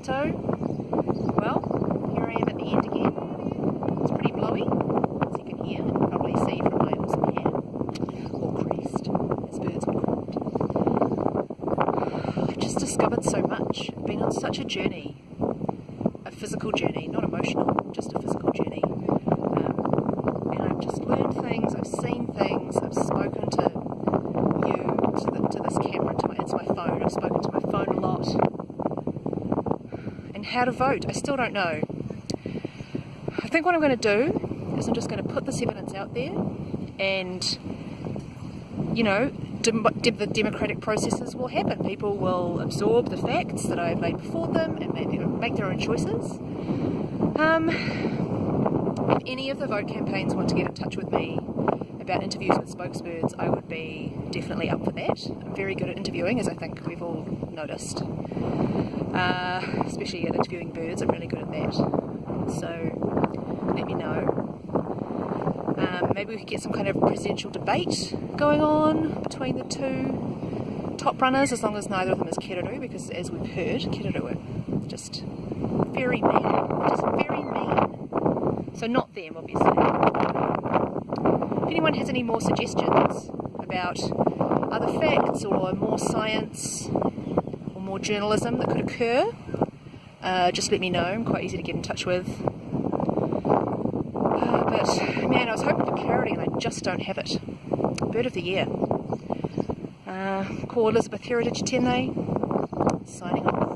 photo. Well, here I am at the end again. It's pretty blowy, as you can hear, and probably see from my awesome hair, or crest, as birds would call. I've just discovered so much. I've been on such a journey, a physical journey, not emotional, just a physical journey. Um, and I've just learned things, I've seen things, I've spoken to you, to, the, to this camera, to my, it's my phone, I've spoken to my phone a lot. How to vote, I still don't know. I think what I'm going to do is I'm just going to put this evidence out there and, you know, dem the democratic processes will happen. People will absorb the facts that I've laid before them and make their, make their own choices. Um, if any of the vote campaigns want to get in touch with me about interviews with spokesbirds, I would be definitely up for that. I'm very good at interviewing, as I think we've all noticed. Uh, especially at interviewing birds, I'm really good at that. So let me know. Um, maybe we could get some kind of presidential debate going on between the two top runners, as long as neither of them is Kererū, because as we've heard, Kererū are just very mean. Just very mean. So not them, obviously. If anyone has any more suggestions about other facts or more science more journalism that could occur, uh, just let me know. I'm quite easy to get in touch with. Uh, but man, I was hoping for clarity and I just don't have it. Bird of the year. Uh, call Elizabeth Heritage Tene, signing off.